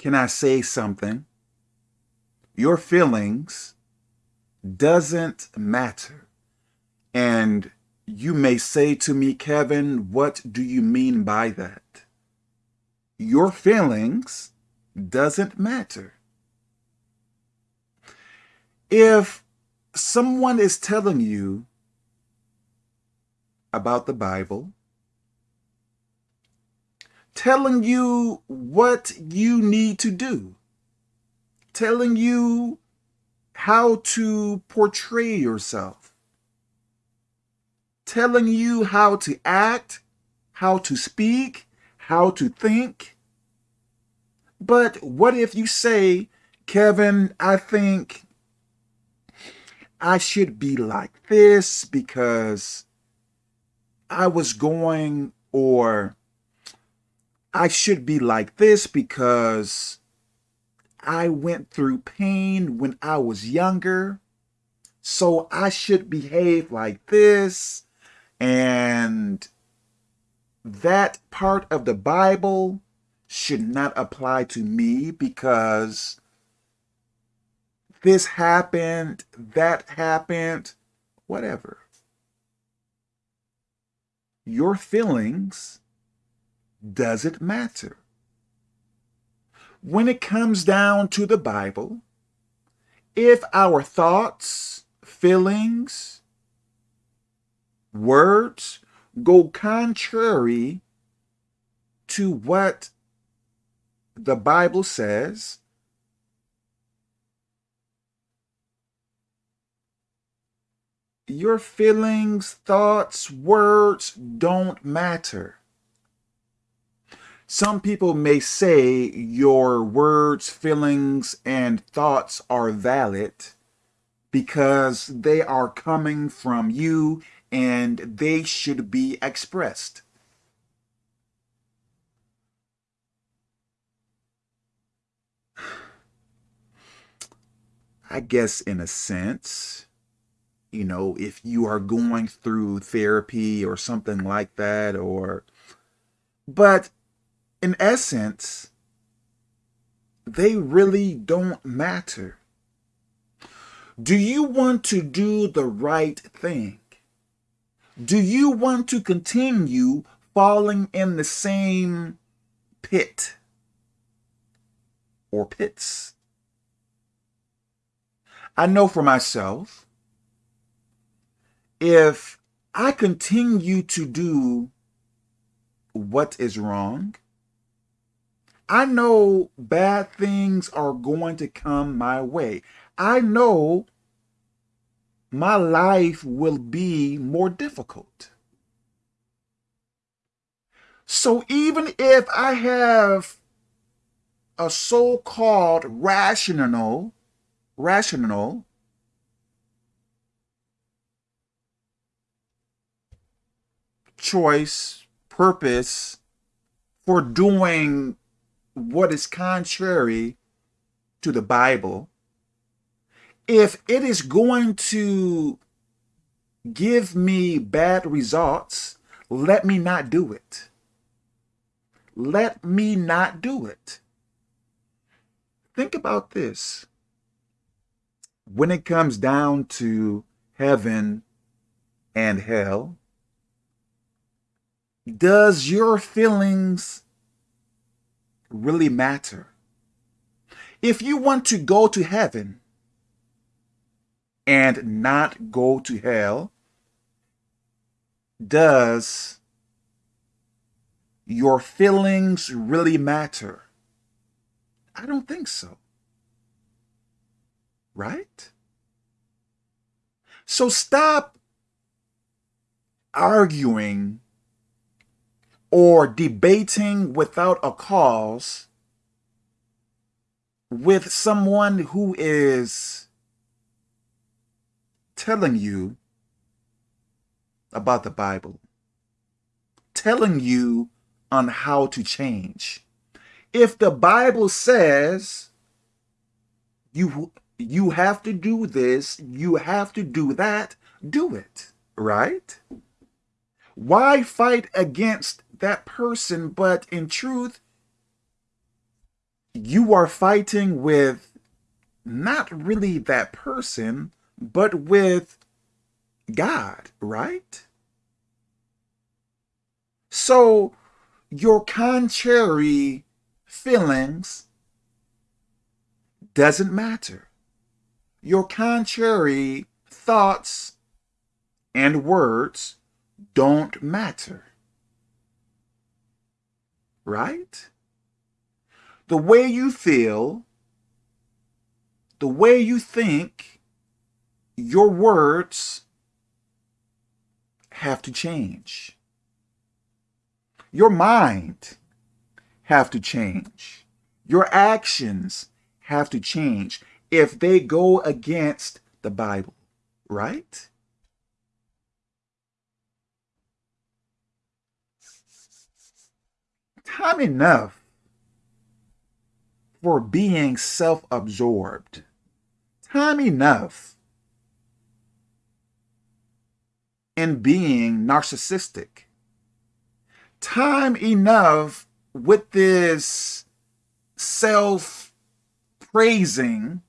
can I say something? Your feelings doesn't matter. And you may say to me, Kevin, what do you mean by that? Your feelings doesn't matter. If someone is telling you about the Bible, telling you what you need to do, telling you how to portray yourself, telling you how to act, how to speak, how to think. But what if you say, Kevin, I think I should be like this because I was going, or I should be like this because I went through pain when I was younger. So I should behave like this. And that part of the Bible should not apply to me because this happened, that happened, whatever. Your feelings doesn't matter. When it comes down to the Bible, if our thoughts, feelings, words go contrary to what the Bible says, your feelings, thoughts, words don't matter. Some people may say your words, feelings, and thoughts are valid because they are coming from you and they should be expressed. I guess in a sense, you know, if you are going through therapy or something like that, or, but in essence, they really don't matter. Do you want to do the right thing? Do you want to continue falling in the same pit or pits? I know for myself, if I continue to do what is wrong, I know bad things are going to come my way. I know my life will be more difficult. So even if I have a so-called rational, rational choice, purpose for doing what is contrary to the Bible, if it is going to give me bad results, let me not do it. Let me not do it. Think about this. When it comes down to heaven and hell, does your feelings really matter? If you want to go to heaven and not go to hell, does your feelings really matter? I don't think so. Right? So stop arguing or debating without a cause with someone who is telling you about the Bible, telling you on how to change. If the Bible says you you have to do this, you have to do that, do it, right? Why fight against that person, but in truth, you are fighting with not really that person, but with God, right? So your contrary feelings doesn't matter. Your contrary thoughts and words don't matter. Right? The way you feel, the way you think, your words have to change. Your mind have to change. Your actions have to change if they go against the Bible, right? Time enough for being self-absorbed. Time enough in being narcissistic. Time enough with this self praising,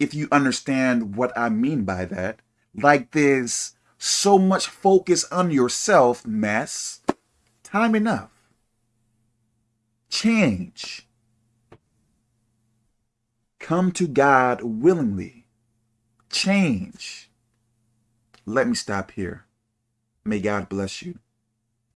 if you understand what I mean by that, like this so much focus on yourself mess, time enough. Change. Come to God willingly. Change. Let me stop here. May God bless you.